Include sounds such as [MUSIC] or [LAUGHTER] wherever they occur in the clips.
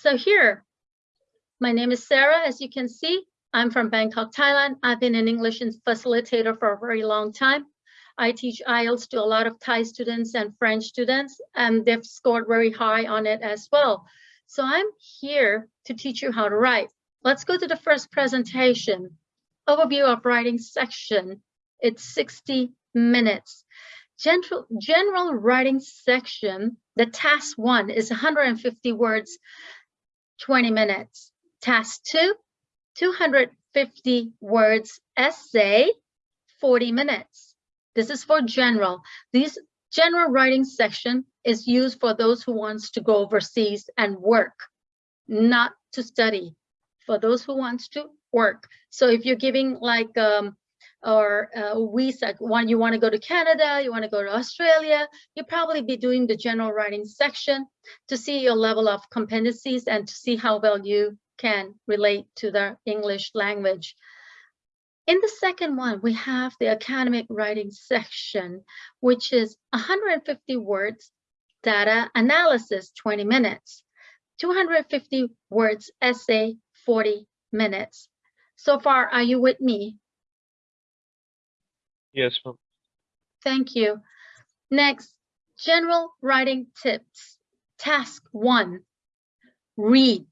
So here, my name is Sarah, as you can see. I'm from Bangkok, Thailand. I've been an English facilitator for a very long time. I teach IELTS to a lot of Thai students and French students, and they've scored very high on it as well. So I'm here to teach you how to write. Let's go to the first presentation. Overview of writing section. It's 60 minutes. General, general writing section, the task one is 150 words, 20 minutes. Task two, 250 words essay, 40 minutes. This is for general. This general writing section is used for those who wants to go overseas and work, not to study. For those who wants to work. So if you're giving like um, or uh, visa, one you want to go to Canada, you want to go to Australia, you probably be doing the general writing section to see your level of competencies and to see how well you can relate to the English language. In the second one, we have the academic writing section, which is 150 words, data analysis, 20 minutes, 250 words essay, 40 minutes. So far, are you with me? Yes, ma'am. Thank you. Next, general writing tips. Task one, read.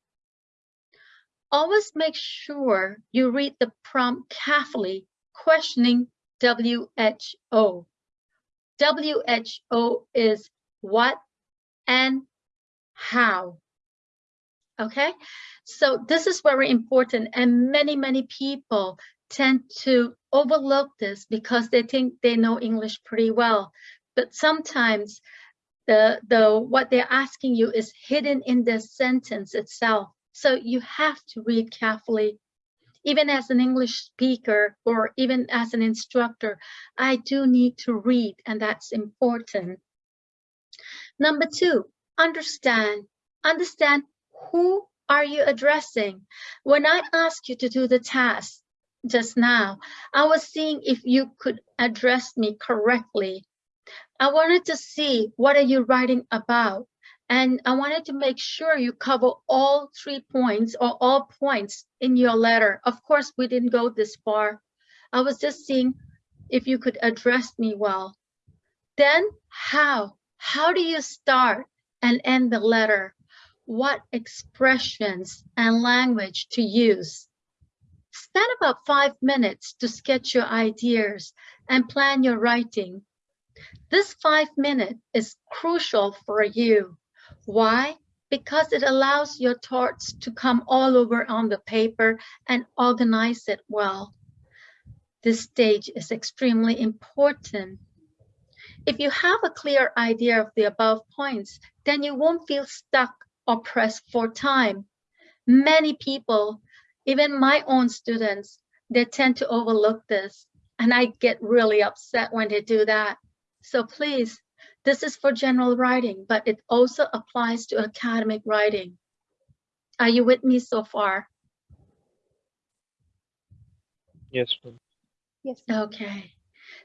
Always make sure you read the prompt carefully, questioning WHO. WHO is what and how. Okay, so this is very important and many, many people tend to overlook this because they think they know English pretty well. But sometimes the, the what they're asking you is hidden in the sentence itself. So you have to read carefully. Even as an English speaker or even as an instructor, I do need to read and that's important. Number two, understand. Understand who are you addressing? When I ask you to do the task, just now, I was seeing if you could address me correctly. I wanted to see what are you writing about? And I wanted to make sure you cover all three points or all points in your letter. Of course, we didn't go this far. I was just seeing if you could address me well. Then how? How do you start and end the letter? What expressions and language to use? Spend about five minutes to sketch your ideas and plan your writing. This five minute is crucial for you. Why? Because it allows your thoughts to come all over on the paper and organize it well. This stage is extremely important. If you have a clear idea of the above points, then you won't feel stuck or pressed for time. Many people even my own students, they tend to overlook this. And I get really upset when they do that. So please, this is for general writing, but it also applies to academic writing. Are you with me so far? Yes, ma'am. Yes. Okay.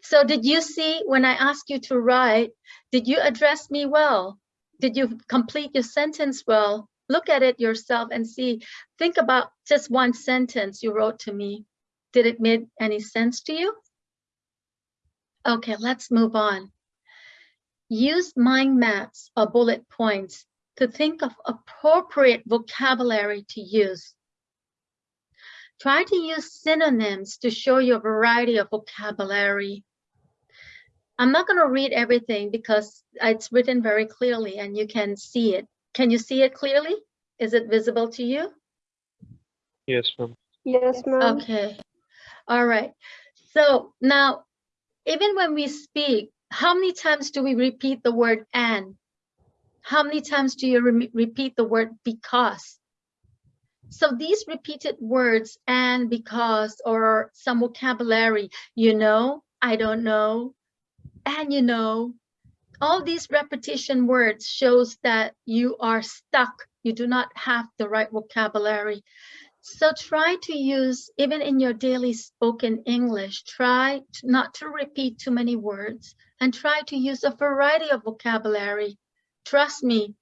So did you see when I asked you to write, did you address me well? Did you complete your sentence well? Look at it yourself and see, think about just one sentence you wrote to me. Did it make any sense to you? Okay, let's move on. Use mind maps or bullet points to think of appropriate vocabulary to use. Try to use synonyms to show your variety of vocabulary. I'm not going to read everything because it's written very clearly and you can see it. Can you see it clearly? Is it visible to you? Yes, ma'am. Yes, ma'am. Okay. All right. So now, even when we speak, how many times do we repeat the word and? How many times do you re repeat the word because? So these repeated words and because or some vocabulary, you know, I don't know, and you know, all these repetition words shows that you are stuck. You do not have the right vocabulary. So try to use, even in your daily spoken English, try not to repeat too many words and try to use a variety of vocabulary. Trust me,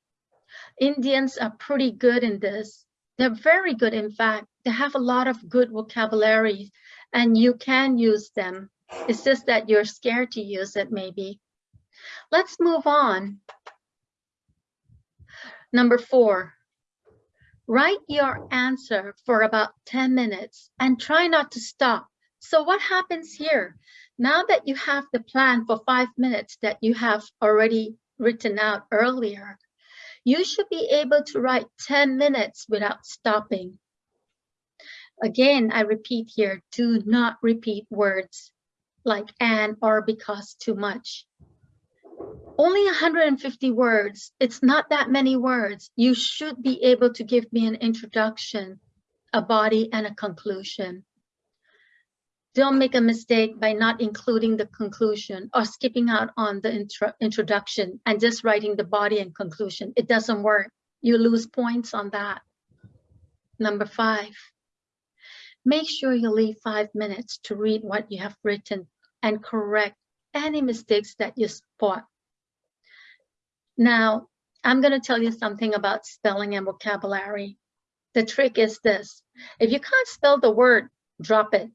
Indians are pretty good in this. They're very good, in fact. They have a lot of good vocabulary and you can use them. It's just that you're scared to use it, maybe. Let's move on. Number four, write your answer for about 10 minutes and try not to stop. So what happens here? Now that you have the plan for five minutes that you have already written out earlier, you should be able to write 10 minutes without stopping. Again, I repeat here, do not repeat words like and or because too much. Only 150 words, it's not that many words. You should be able to give me an introduction, a body and a conclusion. Don't make a mistake by not including the conclusion or skipping out on the intro introduction and just writing the body and conclusion. It doesn't work. You lose points on that. Number five, make sure you leave five minutes to read what you have written and correct any mistakes that you spot. Now, I'm going to tell you something about spelling and vocabulary. The trick is this. If you can't spell the word, drop it.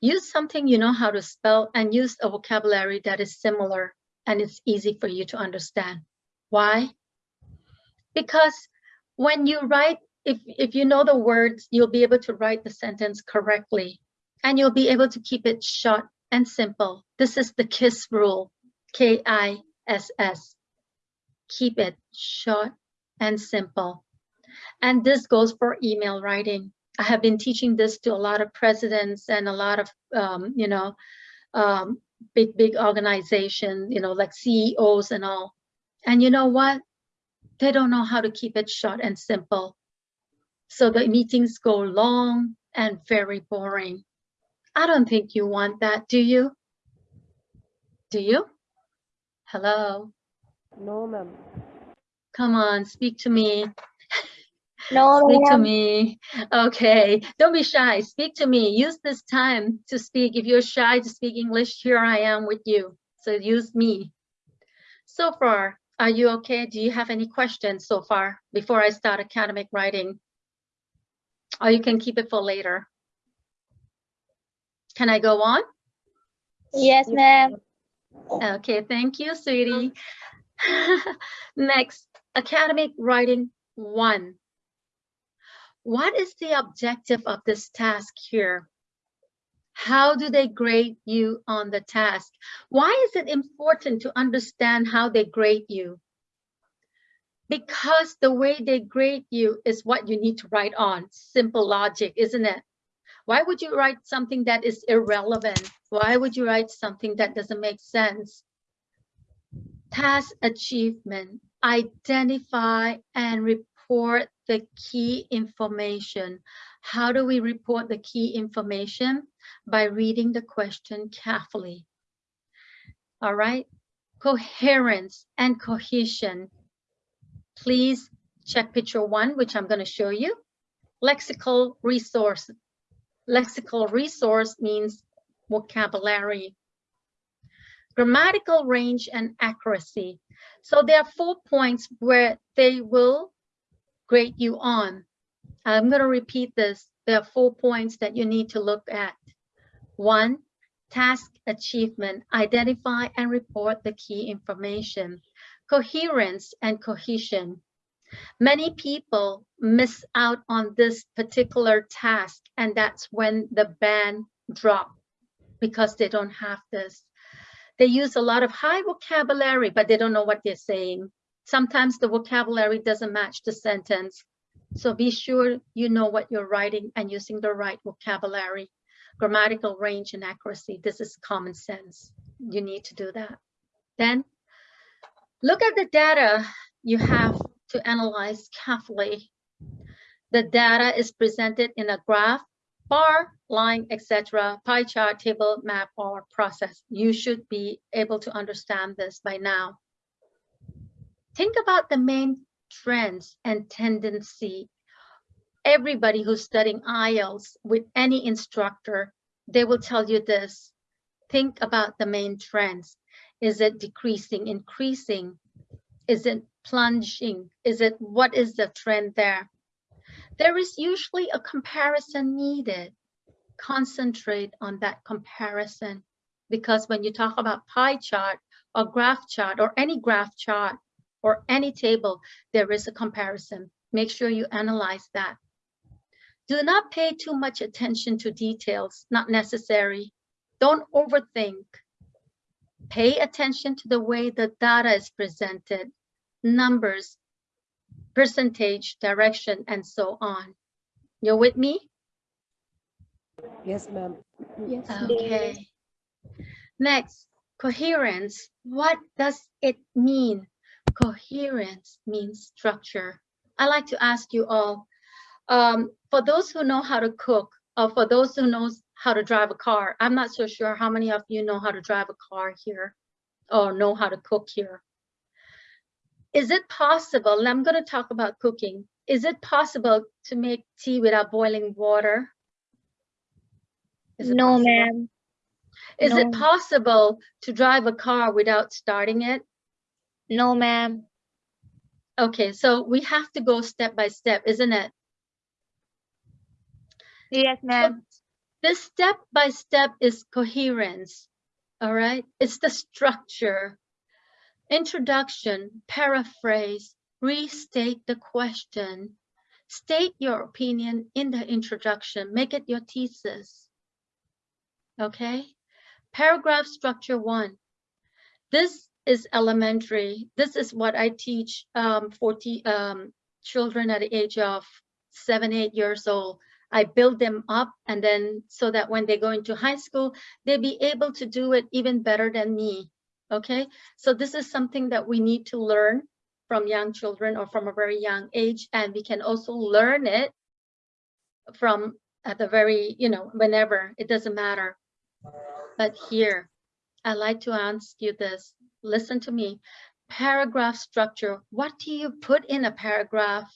Use something you know how to spell and use a vocabulary that is similar and it's easy for you to understand. Why? Because when you write, if, if you know the words, you'll be able to write the sentence correctly and you'll be able to keep it short and simple. This is the KISS rule, K-I-S-S. Keep it short and simple. And this goes for email writing. I have been teaching this to a lot of presidents and a lot of, um, you know, um, big, big organizations, you know, like CEOs and all. And you know what? They don't know how to keep it short and simple. So the meetings go long and very boring. I don't think you want that, do you? Do you? Hello? No, ma'am. Come on, speak to me. No, [LAUGHS] Speak to me. Okay, don't be shy. Speak to me. Use this time to speak. If you're shy to speak English, here I am with you. So use me. So far, are you okay? Do you have any questions so far before I start academic writing? Or you can keep it for later. Can I go on? Yes, ma'am. Okay, thank you, sweetie. [LAUGHS] Next, academic writing one. What is the objective of this task here? How do they grade you on the task? Why is it important to understand how they grade you? Because the way they grade you is what you need to write on. Simple logic, isn't it? Why would you write something that is irrelevant? Why would you write something that doesn't make sense? Task achievement, identify and report the key information. How do we report the key information? By reading the question carefully. All right, coherence and cohesion. Please check picture one, which I'm going to show you. Lexical resource. Lexical resource means vocabulary. Grammatical range and accuracy. So there are four points where they will grade you on. I'm going to repeat this. There are four points that you need to look at. One, task achievement, identify and report the key information. Coherence and cohesion. Many people miss out on this particular task and that's when the band drop because they don't have this. They use a lot of high vocabulary, but they don't know what they're saying. Sometimes the vocabulary doesn't match the sentence. So be sure you know what you're writing and using the right vocabulary, grammatical range and accuracy. This is common sense. You need to do that. Then look at the data you have to analyze carefully. The data is presented in a graph, bar, line, etc., pie chart, table, map, or process. You should be able to understand this by now. Think about the main trends and tendency. Everybody who's studying IELTS with any instructor, they will tell you this. Think about the main trends. Is it decreasing, increasing? Is it plunging? Is it, what is the trend there? There is usually a comparison needed. Concentrate on that comparison. Because when you talk about pie chart or graph chart or any graph chart or any table, there is a comparison. Make sure you analyze that. Do not pay too much attention to details, not necessary. Don't overthink. Pay attention to the way the data is presented, numbers, percentage, direction, and so on. You're with me? Yes, ma'am. Yes. Okay. Next, coherence. What does it mean? Coherence means structure. I like to ask you all, um, for those who know how to cook, or for those who knows how to drive a car, I'm not so sure how many of you know how to drive a car here or know how to cook here. Is it possible, and I'm going to talk about cooking, is it possible to make tea without boiling water? No, ma'am. Is it possible to drive a car without starting it? No, ma'am. Okay, so we have to go step by step, isn't it? Yes, So This step by step is coherence. All right, it's the structure. Introduction, paraphrase, restate the question. State your opinion in the introduction, make it your thesis. Okay, paragraph structure one. This is elementary. This is what I teach um, 40 um, children at the age of seven, eight years old. I build them up and then so that when they go into high school, they'll be able to do it even better than me. Okay, so this is something that we need to learn from young children or from a very young age. And we can also learn it from at the very, you know, whenever, it doesn't matter. But here, I like to ask you this, listen to me. Paragraph structure, what do you put in a paragraph?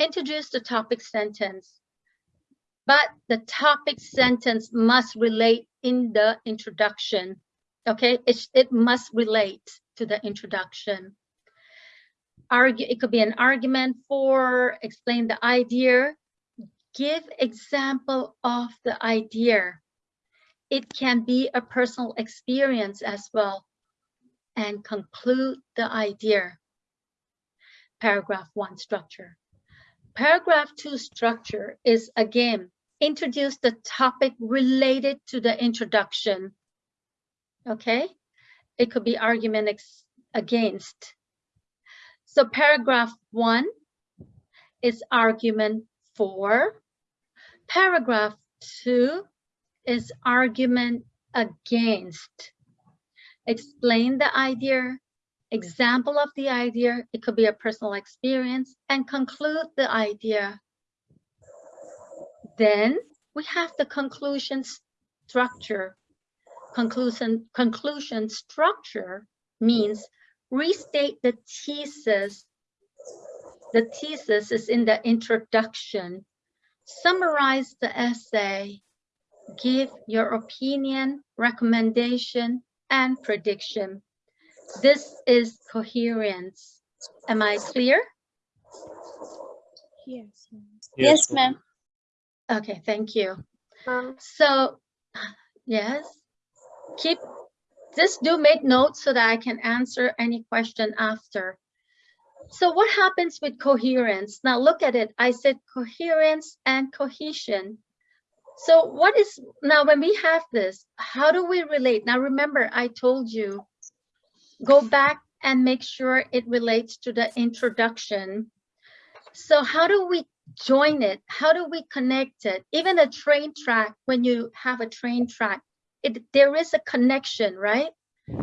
introduce the topic sentence, but the topic sentence must relate in the introduction. Okay, it, it must relate to the introduction. Argue, it could be an argument for, explain the idea, give example of the idea. It can be a personal experience as well, and conclude the idea. Paragraph one structure. Paragraph two structure is again, introduce the topic related to the introduction. Okay, it could be argument against. So paragraph one is argument for. Paragraph two is argument against. Explain the idea, example of the idea, it could be a personal experience, and conclude the idea. Then we have the conclusion structure. Conclusion, conclusion structure means restate the thesis. The thesis is in the introduction. Summarize the essay. Give your opinion, recommendation, and prediction. This is coherence. Am I clear? Yes. Yes, ma'am. Okay, thank you. Um, So, [SIGHS] yes, keep, just do make notes so that I can answer any question after. So what happens with coherence? Now look at it. I said coherence and cohesion. So what is, now when we have this, how do we relate? Now remember, I told you, go back and make sure it relates to the introduction. So how do we join it? How do we connect it? Even a train track, when you have a train track, it there is a connection, right?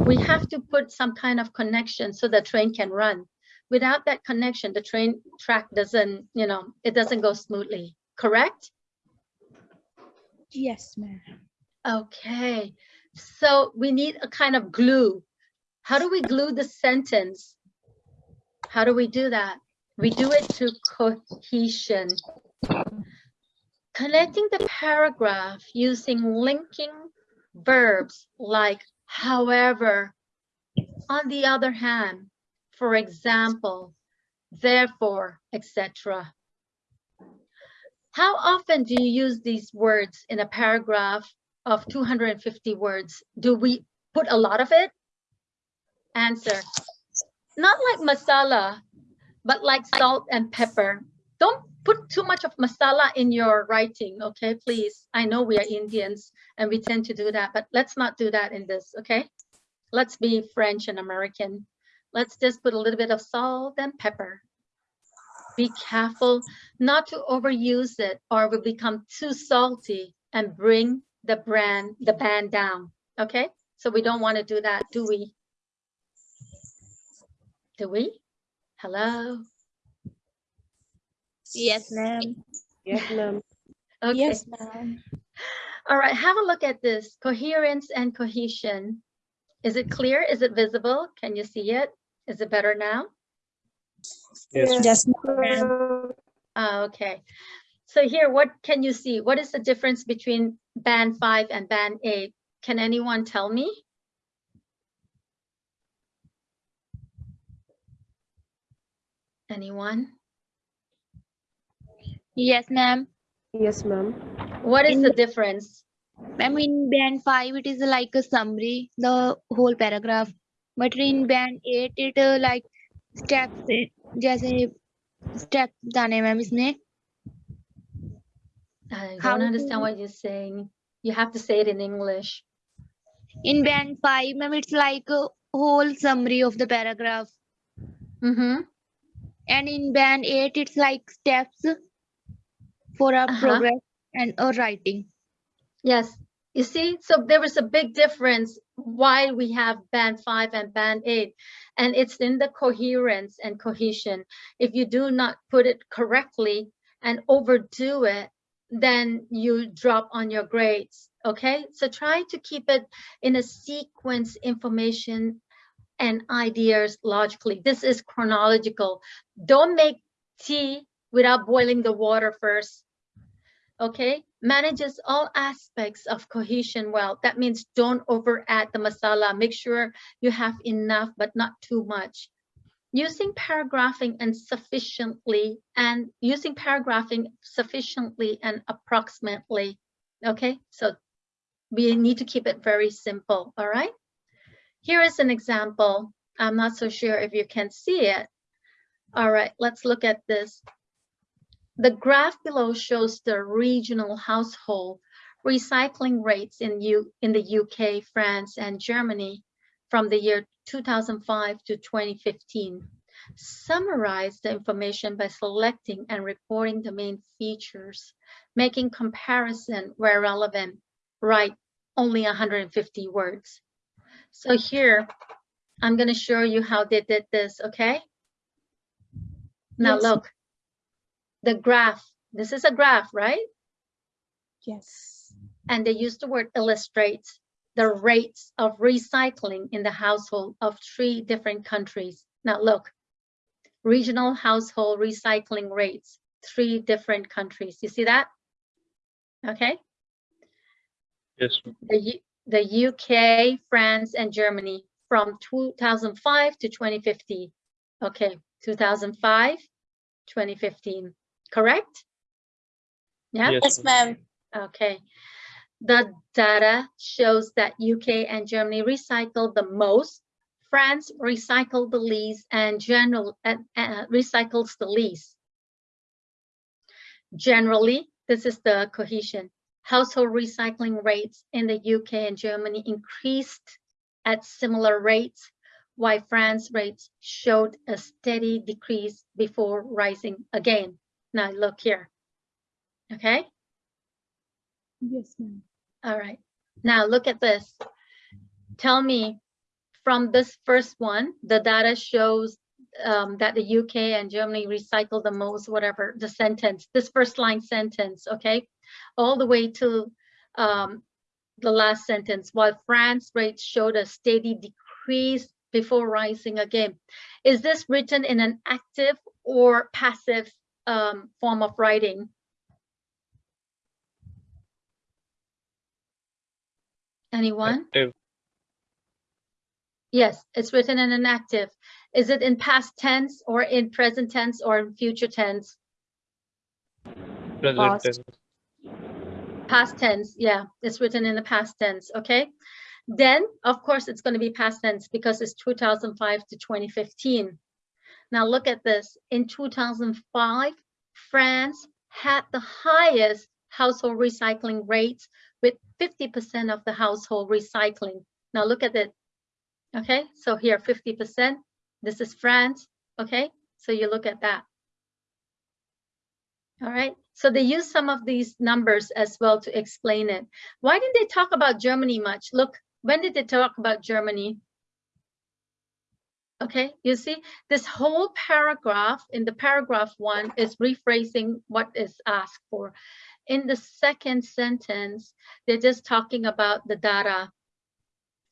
We have to put some kind of connection so the train can run. Without that connection, the train track doesn't, you know, it doesn't go smoothly, correct? Yes, ma'am. Okay, so we need a kind of glue. How do we glue the sentence? How do we do that? We do it through cohesion. Connecting the paragraph using linking verbs like however. On the other hand, for example, therefore, etc. How often do you use these words in a paragraph of 250 words? Do we put a lot of it? Answer, not like masala, but like salt and pepper. Don't put too much of masala in your writing, okay, please. I know we are Indians and we tend to do that, but let's not do that in this, okay? Let's be French and American. Let's just put a little bit of salt and pepper. Be careful not to overuse it or will become too salty and bring the brand, the band down, okay? So we don't want to do that, do we? Do we? Hello? Yes, ma'am. Yes, ma'am. Okay. Yes, ma'am. All right, have a look at this. Coherence and cohesion. Is it clear? Is it visible? Can you see it? Is it better now? Yes, ma'am. Yes, ma'am. Ah, okay. So here, what can you see? What is the difference between band five and band eight? Can anyone tell me? Anyone? Yes, ma'am. Yes, ma'am. What is In- the difference? Ma'am, in band 5, it is like a summary, the whole paragraph. But in band 8, it uh, like steps, eh, जैसे steps बताने ma'am इसमें I How don't understand to- what you're saying. You have to say it in English. in band 5 ma'am it's like a whole summary of the paragraph Mm-hmm. and in band 8 it's like steps for our Uh-huh. progress and our writing Yes, you see, so there was a big difference why we have band five and band eight. And it's in the coherence and cohesion. If you do not put it correctly and overdo it, then you drop on your grades, okay? So try to keep it in a sequence information and ideas logically. This is chronological. Don't make tea without boiling the water first okay? Manages all aspects of cohesion well. That means don't over add the masala. Make sure you have enough but not too much. Using paragraphing and sufficiently and using paragraphing sufficiently and approximately okay? So we need to keep it very simple all right? Here is an example. I'm not so sure if you can see it. All right let's look at this the graph below shows the regional household recycling rates in, U, in the UK, France, and Germany from the year 2005 to 2015. Summarize the information by selecting and reporting the main features, making comparison where relevant. Write only 150 words. So here, I'm going to show you how they did this, okay? Now Yes. look, the graph, this is a graph, right? yes And they use the word illustrates the rates of recycling in the household of three different countries. Now look, regional household recycling rates, three different countries. You see that? Okay, Yes, the, the UK, France, and Germany from 2005 to 2050. Okay, 2005, 2015, correct? Yeah. Yes, ma'am. Okay. The data shows that UK and Germany recycle the most, France recycled the least, and general uh, uh, recycles the least. Generally, this is the cohesion. Household recycling rates in the UK and Germany increased at similar rates, while France rates showed a steady decrease before rising again. Now look here. Okay. yes ma'am All right, now look at this. Tell me, from this first one, the data shows um, that the UK and Germany recycle the most, whatever, the sentence, this first line sentence, okay? All the way to um, the last sentence, while France rates showed a steady decrease before rising again. Is this written in an active or passive um, form of writing? Anyone? Active. Yes, it's written in an active. Is it in past tense or in present tense or in future tense? Present Past. tense. Past tense, yeah, it's written in the past tense, okay? Then, of course, it's going to be past tense because it's 2005 to 2015. Now look at this. In 2005, France had the highest household recycling rates with 50% of the household recycling. Now look at it. Okay, so here 50%. This is France. Okay, so you look at that. All right, so they use some of these numbers as well to explain it. Why didn't they talk about Germany much? Look, when did they talk about Germany? Okay, you see, this whole paragraph in the paragraph one is rephrasing what is asked for. In the second sentence, they're just talking about the data.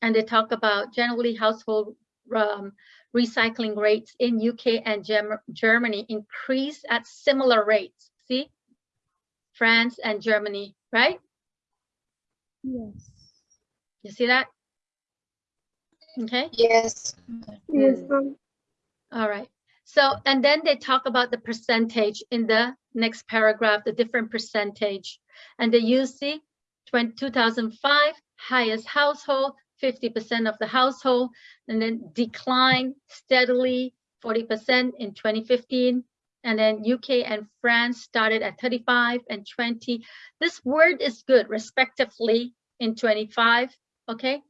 And they talk about generally household um, recycling rates in UK and Gem- Germany increase at similar rates. See, France and Germany, right? Yes. You see that? Okay. Yes. Yes, All right. So, and then they talk about the percentage in the next paragraph, the different percentage. And they use the 20 2005 highest household, 50% of the household, and then decline steadily 40% in 2015. And then UK and France started at 35 and 20. This word is good, respectively, in 25. Okay.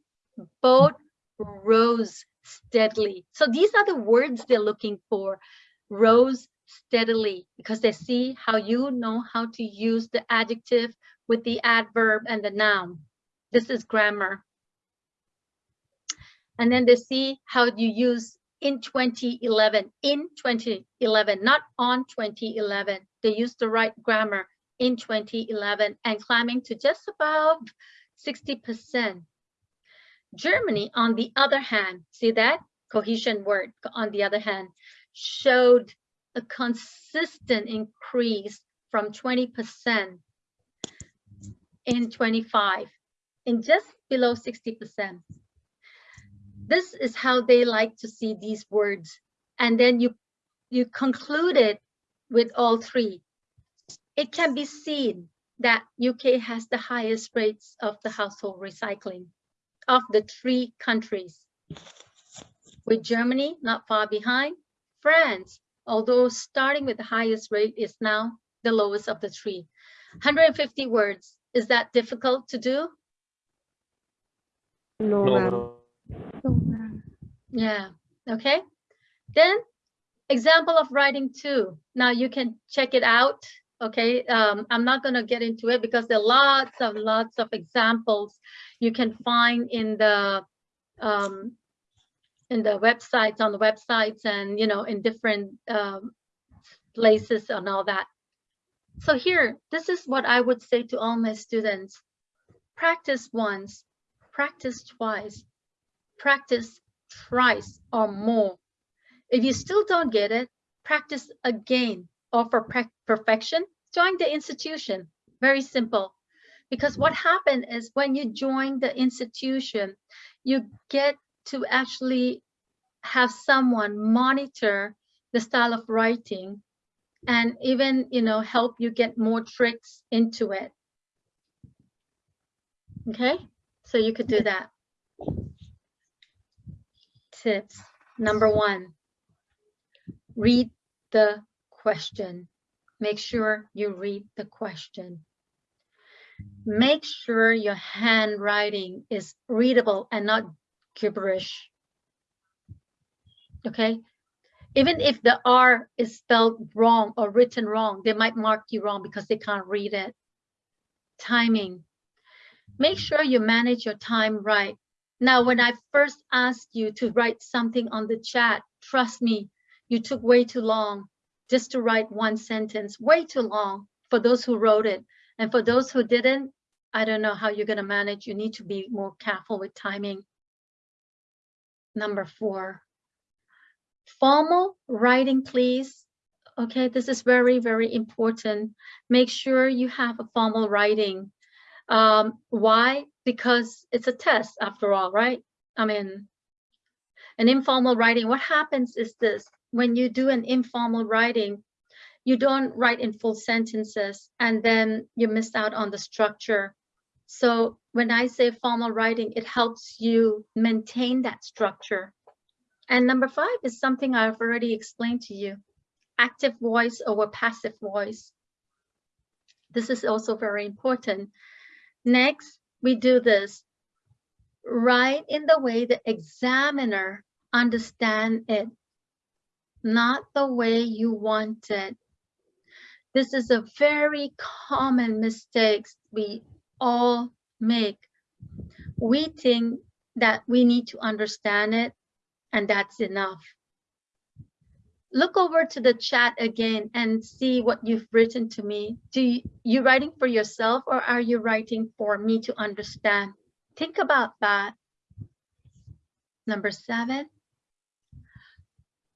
Both rose steadily. So these are the words they're looking for. Rose steadily because they see how you know how to use the adjective with the adverb and the noun. This is grammar. And then they see how you use in 2011, in 2011, not on 2011. They use the right grammar in 2011 and climbing to just about 60%. Germany, on the other hand, see that cohesion word on the other hand, showed a consistent increase from 20% in 25 in just below 60%. This is how they like to see these words. And then you, you conclude it with all three. It can be seen that UK has the highest rates of the household recycling of the three countries, with Germany not far behind, France, although starting with the highest rate is now the lowest of the three. 150 words, is that difficult to do? No, No, ma'am. no. So, ma'am. Yeah, okay. Then example of writing two. Now you can check it out. Okay, um, I'm not gonna get into it because there are lots of lots of examples you can find in the um, in the websites on the websites and you know in different um, places and all that. So here, this is what I would say to all my students. Practice once, practice twice, practice thrice or more. If you still don't get it, practice again. Or for perfection, join the institution. Very simple. Because what happened is when you join the institution, you get to actually have someone monitor the style of writing and even, you know, help you get more tricks into it. Okay, so you could do that. Tips. Number one, read the question. Make sure you read the question. Make sure your handwriting is readable and not gibberish. Okay, even if the R is spelled wrong or written wrong, they might mark you wrong because they can't read it. Timing. Make sure you manage your time right. Now, when I first asked you to write something on the chat, trust me, you took way too long just to write one sentence, way too long for those who wrote it. And for those who didn't, I don't know how you're going to manage. You need to be more careful with timing. Number four, formal writing, please. Okay, this is very, very important. Make sure you have a formal writing. Um, why? Because it's a test after all, right? I mean, An informal writing, what happens is this, when you do an informal writing, you don't write in full sentences and then you miss out on the structure. So when I say formal writing, it helps you maintain that structure. And number five is something I've already explained to you, active voice over passive voice. This is also very important. Next, we do this. Write in the way the examiner understand it, not the way you want it. This is a very common mistake we all make. We think that we need to understand it and that's enough. Look over to the chat again and see what you've written to me. Do you, you writing for yourself or are you writing for me to understand? Think about that. Number seven,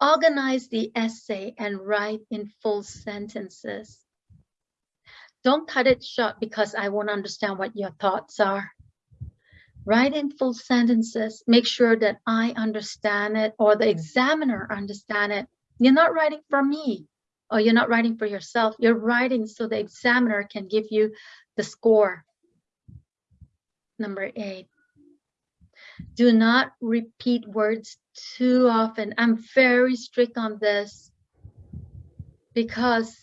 organize the essay and write in full sentences. Don't cut it short because I won't understand what your thoughts are. Write in full sentences. Make sure that I understand it or the hmm. examiner understand it. You're not writing for me or you're not writing for yourself. You're writing so the examiner can give you the score. Number eight, do not repeat words too often. I'm very strict on this because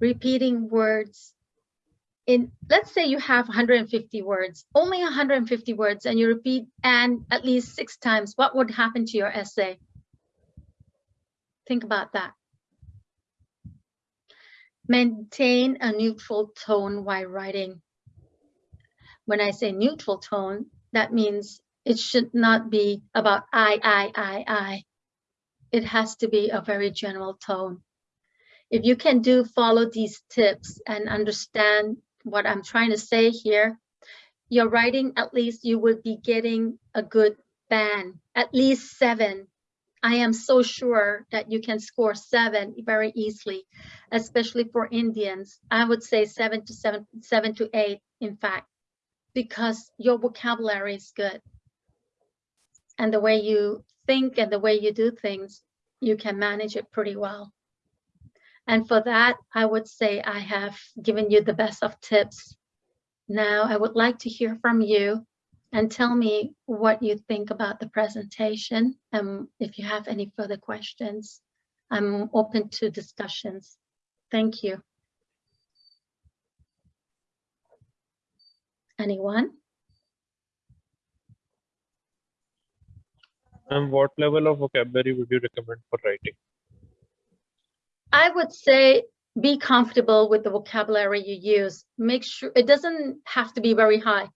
repeating words in, let's say you have 150 words, only 150 words, and you repeat and at least six times, what would happen to your essay? Think about that. Maintain a neutral tone while writing. When I say neutral tone, that means it should not be about I, I, I, I. It has to be a very general tone. If you can do follow these tips and understand what I'm trying to say here, your writing, at least you would be getting a good band, at least seven. I am so sure that you can score seven very easily, especially for Indians. I would say seven to seven, seven to eight, in fact, because your vocabulary is good. And the way you think and the way you do things, you can manage it pretty well. And for that, I would say I have given you the best of tips. Now, I would like to hear from you and tell me what you think about the presentation. And if you have any further questions, I'm open to discussions. Thank you. Anyone? And what level of vocabulary would you recommend for writing? I would say be comfortable with the vocabulary you use. Make sure it doesn't have to be very high.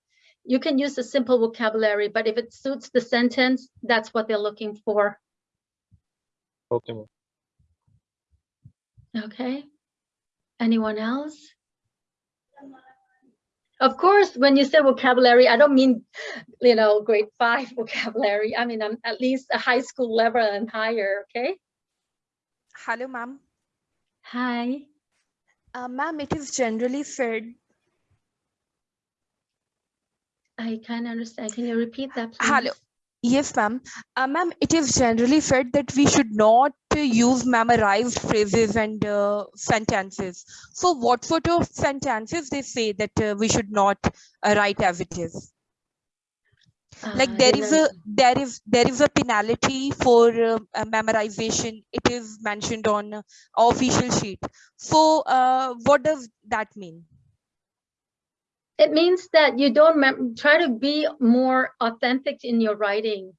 You can use a simple vocabulary, but if it suits the sentence, that's what they're looking for. Okay. Okay. Anyone else? Of course, when you say vocabulary, I don't mean, you know, grade five [LAUGHS] vocabulary. I mean, I'm at least a high school level and higher, okay? Hello, ma'am. Hi. Uh, ma'am, it is generally said. I can't understand. Can you repeat that, please? Hello. Yes, ma'am. Uh, ma'am, it is generally said that we should not use memorized phrases and uh, sentences. So, what sort of sentences they say that uh, we should not uh, write as it is? Uh, like there a there is there is a penalty for uh, memorization. It is mentioned on uh, official sheet. So, uh, what does that mean? It means that you don't try to be more authentic in your writing.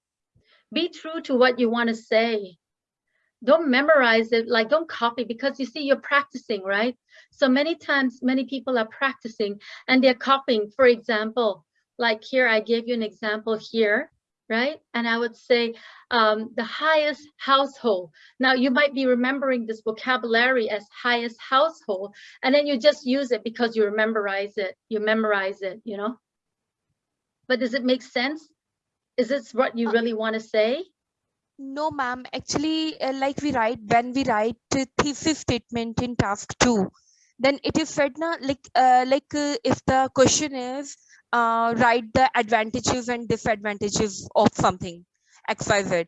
Be true to what you want to say. Don't memorize it, like don't copy because you see you're practicing, right? So many times, many people are practicing and they're copying. For example, like here, I gave you an example here, right? And I would say um, the highest household. Now you might be remembering this vocabulary as highest household, and then you just use it because you memorize it. You memorize it, you know. But does it make sense? Is this what you Uh, really want to say? No, ma'am. Actually, uh, like we write when we write uh, thesis statement in task two, then it is said na like uh, like uh, if the question is uh, write the advantages and disadvantages of something, xyz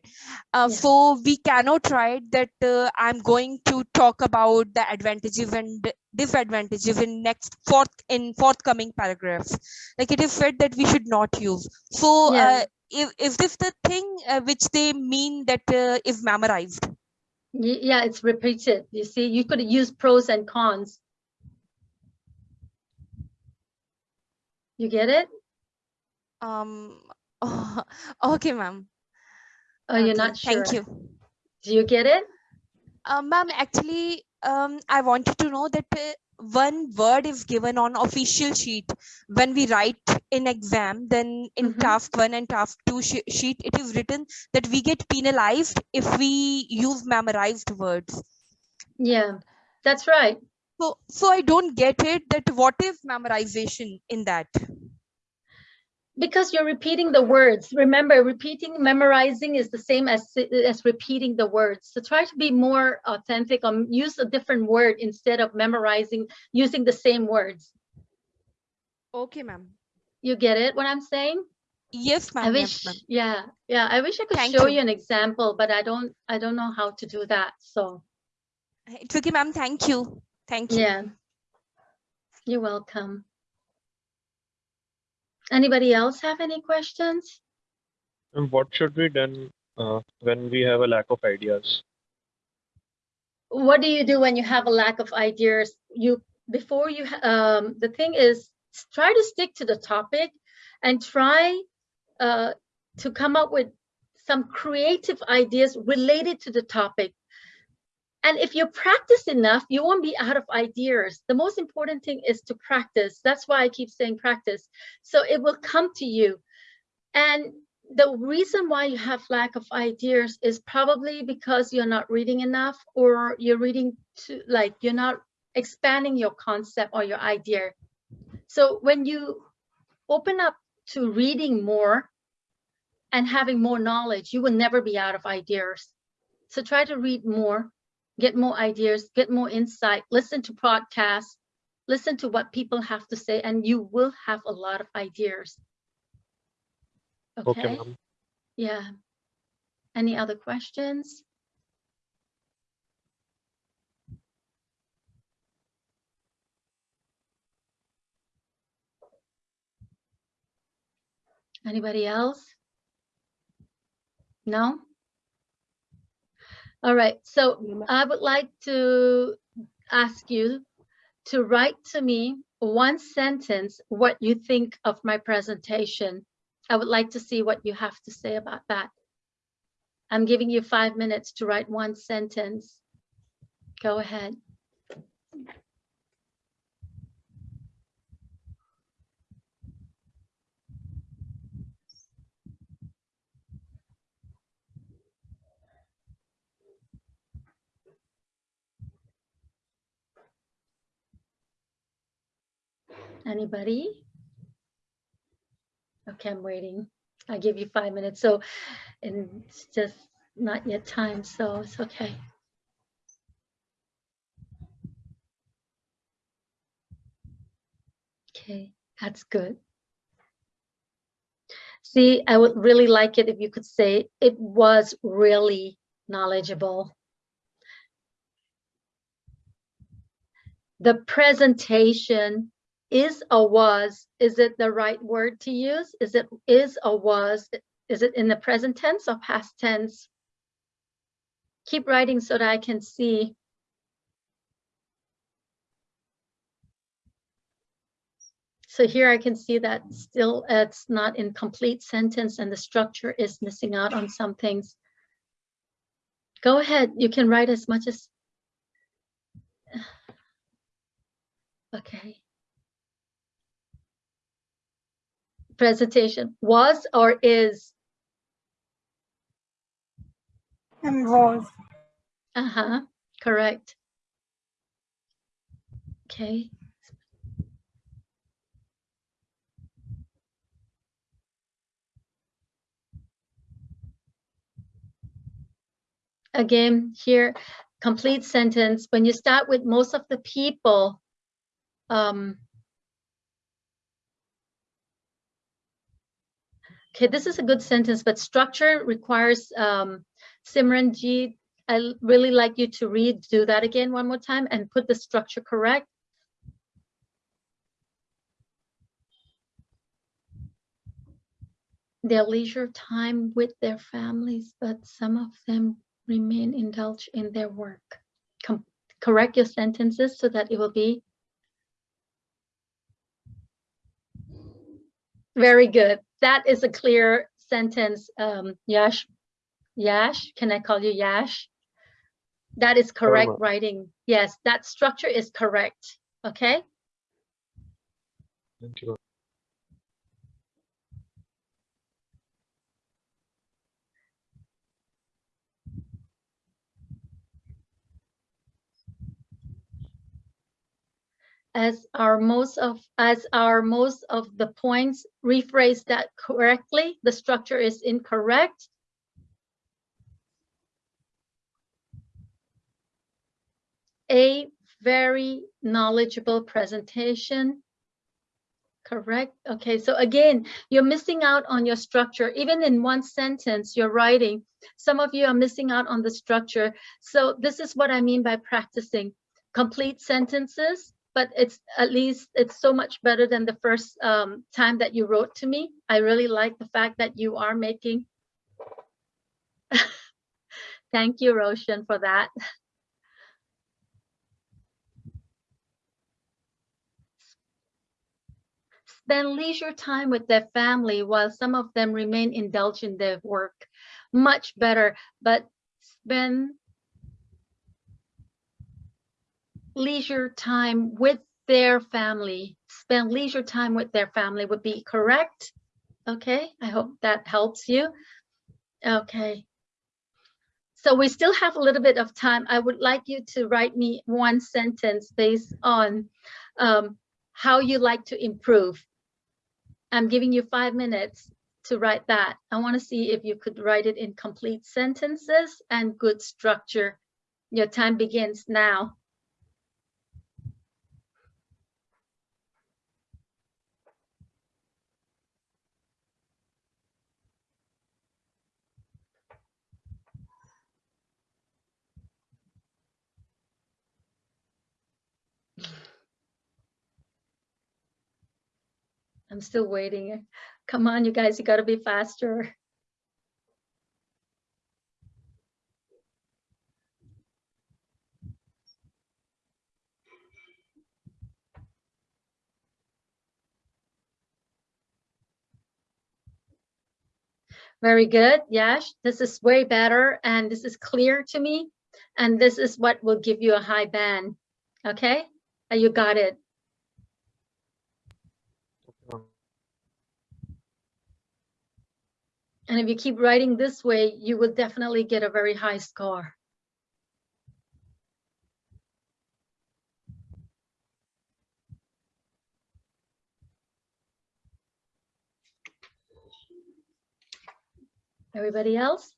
uh, Yeah. so we cannot write that uh, i'm going to talk about the advantages and disadvantages in next fourth in forthcoming paragraphs like it is said that we should not use so Yeah. uh, is, is this the thing uh, which they mean that uh, is memorized Yeah, it's repeated. You see, you could use pros and cons. You get it? um Oh, [LAUGHS] okay ma'am Oh, you're Okay, not sure. thank you Do you get it? Uh, ma'am, actually, um, I wanted to know that uh, one word is given on official sheet when we write in exam. Then in Mhm. task one and task two she- sheet, it is written that we get penalized if we use memorized words. Yeah, that's right. So, so I don't get it. That what is memorization in that? Because you're repeating the words. Remember, repeating, memorizing is the same as as repeating the words. So try to be more authentic or use a different word instead of memorizing using the same words. Okay, ma'am. You get it? What I'm saying? Yes, ma'am. I yes, wish, ma'am. yeah, yeah. I wish I could Thank show you. you an example, but I don't. I don't know how to do that. So It's okay, ma'am. Thank you. Thank you. yeah, you're welcome. Anybody else have any questions? And what should be done uh, when we have a lack of ideas? what do you do when you have a lack of ideas you before you um the thing is try to stick to the topic and try uh to come up with some creative ideas related to the topic and if you practice enough you won't be out of ideas. The most important thing is to practice. That's why i keep saying practice. So it will come to you. And the reason why you have lack of ideas is probably because you're not reading enough or you're reading to like you're not expanding your concept or your idea. So when you open up to reading more and having more knowledge, you will never be out of ideas. So try to read more, get more ideas, get more insight, listen to podcasts, listen to what people have to say, and you will have a lot of ideas. Okay, ma'am. Yeah. Any other questions? Anybody else? No? All right, so I would like to ask you to write to me one sentence what you think of my presentation. I would like to see what you have to say about that. I'm giving you five minutes to write one sentence. Go ahead. Anybody? Okay, I'm waiting. I give you five minutes. So, and it's just not yet time, so it's okay. Okay, that's good. See, I would really like it if you could say it was really knowledgeable. The presentation is or was, is it the right word to use? Is it is or was? Is it in the present tense or past tense? Keep writing so that I can see. So here I can see that still it's not in complete sentence and the structure is missing out on some things. Go ahead, you can write as much as. [SIGHS] Okay. Presentation was or is? and was Uh-huh, correct. Okay. Again, here, complete sentence, when you start with most of the people, um, Okay, this is a good sentence, but structure requires um, Simran G. I really like you to read, do that again one more time and put the structure correct. Their leisure time with their families, but some of them remain indulged in their work. Com- correct your sentences so that it will be Very good. That is a clear sentence. Um, Yash, Yash, can I call you Yash? That is correct writing. Yes, that structure is correct. Okay. As our most of as our most of the points rephrase that correctly, the structure is incorrect. A very knowledgeable presentation. Correct. Okay, so again, you're missing out on your structure. Even in one sentence you're writing, some of you are missing out on the structure. So this is what I mean by practicing complete sentences, but it's at least it's so much better than the first um, time that you wrote to me. I really like the fact that you are making. [LAUGHS] Thank you, Roshan, for that. spend leisure time with their family while some of them remain indulged in their work. Much better, but spend leisure time with their family. Spend leisure time with their family would be correct. Okay, I hope that helps you. Okay. So we still have a little bit of time. I would like you to write me one sentence based on um, how you like to improve. I'm giving you five minutes to write that. I want to see if you could write it in complete sentences and good structure. Your time begins now. I'm still waiting. Come on, you guys, you got to be faster. Very good, Yash. This is way better and this is clear to me. And this is what will give you a high band. Okay, Uh, you got it. Okay, ma'am. And if you keep writing this way, you will definitely get a very high score. Everybody else?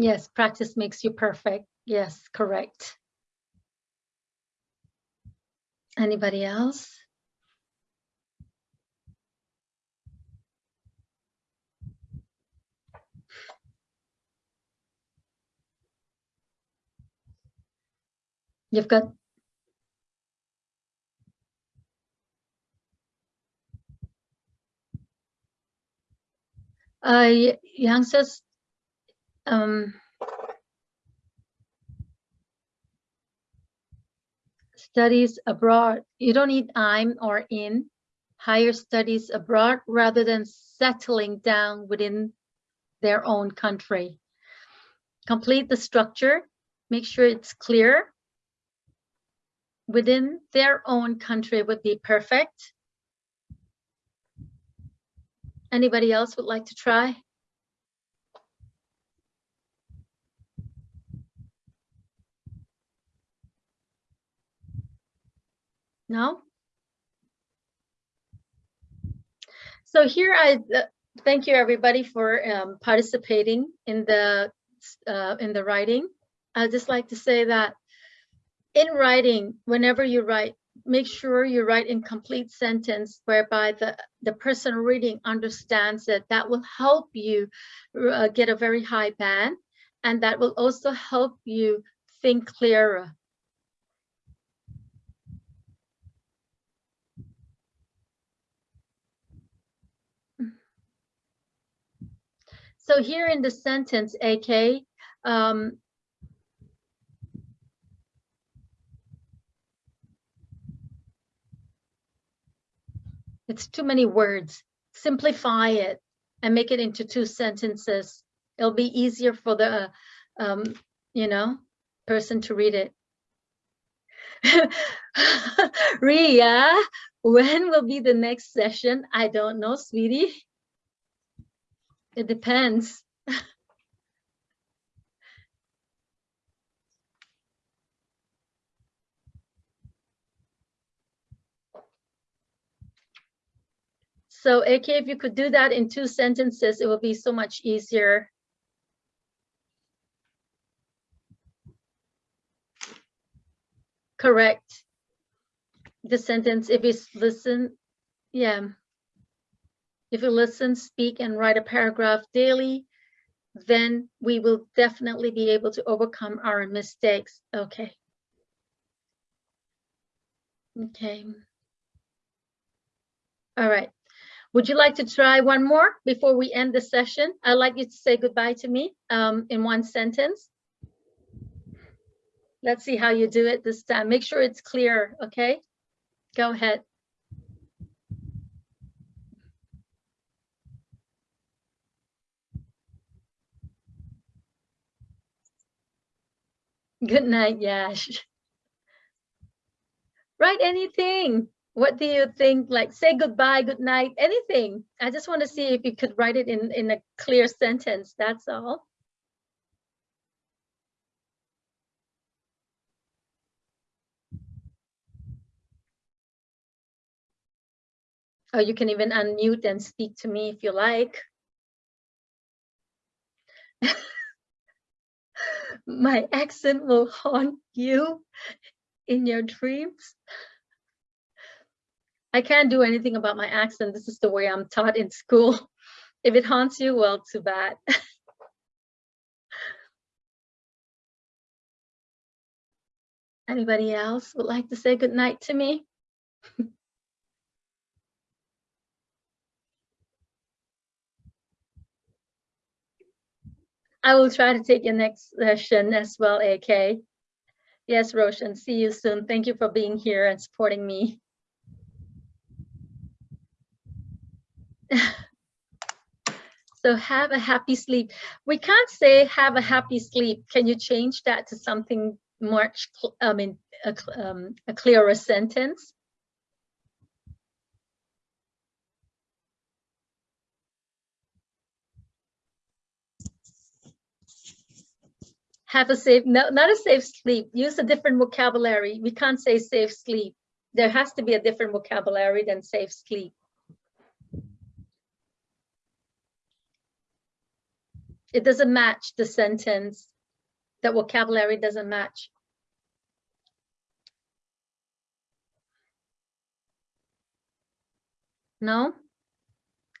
Yes, practice makes you perfect. Yes, correct. Anybody else? You've got uh, youngsters, um, studies abroad. You don't need I'm or in. Higher studies abroad rather than settling down within their own country. Complete the structure. Make sure it's clear. Within their own country would be perfect. Anybody else would like to try? No? So here I uh, thank you everybody for um, participating in the uh, in the writing. I'd just like to say that in writing, whenever you write, make sure you write in complete sentence whereby the the person reading understands it. That will help you uh, get a very high band, and that will also help you think clearer. So here in the sentence, AK, um, it's too many words. Simplify it and make it into two sentences. It'll be easier for the, um, you know, person to read it. [LAUGHS] Ria, when will be the next session? I don't know, sweetie. It depends. [LAUGHS] So AK, if you could do that in two sentences, it will be so much easier. Correct. The sentence, if it's listen, yeah. If you listen, speak, and write a paragraph daily, then we will definitely be able to overcome our mistakes. Okay. Okay. All right. Would you like to try one more before we end the session? I'd like you to say goodbye to me um, in one sentence. Let's see how you do it this time. Make sure it's clear, okay? Go ahead. Good night, Yash. Write anything. What do you think? Like say goodbye, good night, anything. I just want to see if you could write it in, in a clear sentence. That's all. Or you can even unmute and speak to me if you like. [LAUGHS] My accent will [LAUGHS] haunt you in your dreams. I can't do anything about my accent. This is the way I'm taught in school. [LAUGHS] If it haunts you, well, too bad. [LAUGHS] Anybody else would like to say good night to me? I will try to take your next session as well, AK. Yes, Roshan, see you soon. Thank you for being here and supporting me. [LAUGHS] so have a happy sleep. We can't say have a happy sleep. Can you change that to something much, I mean, a, um, a clearer sentence? Have a safe, no, not a safe sleep. Use a different vocabulary. We can't say safe sleep. There has to be a different vocabulary than safe sleep. It doesn't match the sentence. The vocabulary doesn't match. No?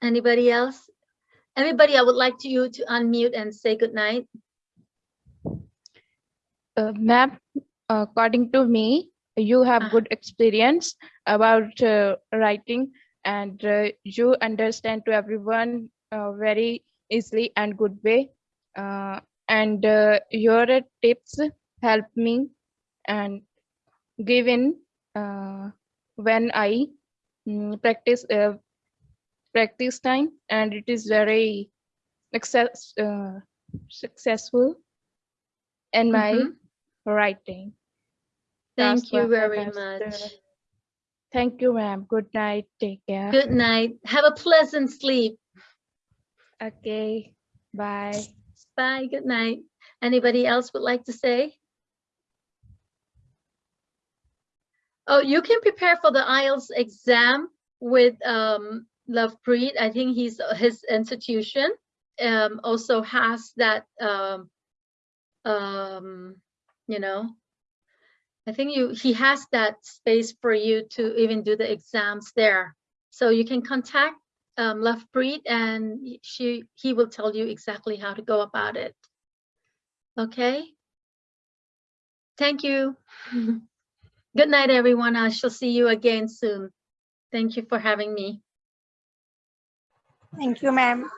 Anybody else? Everybody, I would like to you to unmute and say good night. Uh, ma'am, according to me, you have Ah. good experience about uh, writing and uh, you understand to everyone uh, very easily and good way. Uh, and uh, your tips help me and given uh, when I mm, practice uh, practice time and it is very success, uh, successful in my Mhm. Writing. Thank That's you very much. Thank you, ma'am. Good night. Take care. Good night. Have a pleasant sleep. Okay. Bye. Bye. Good night. Anybody else would like to say? Oh, you can prepare for the IELTS exam with um, Lovepreet. I think he's his institution um, also has that um, um, you know. I think you he has that space for you to even do the exams there. So you can contact um, Lovepreet and she he will tell you exactly how to go about it. Okay. Thank you. [LAUGHS] Good night, everyone. I shall see you again soon. Thank you for having me. Thank you, ma'am.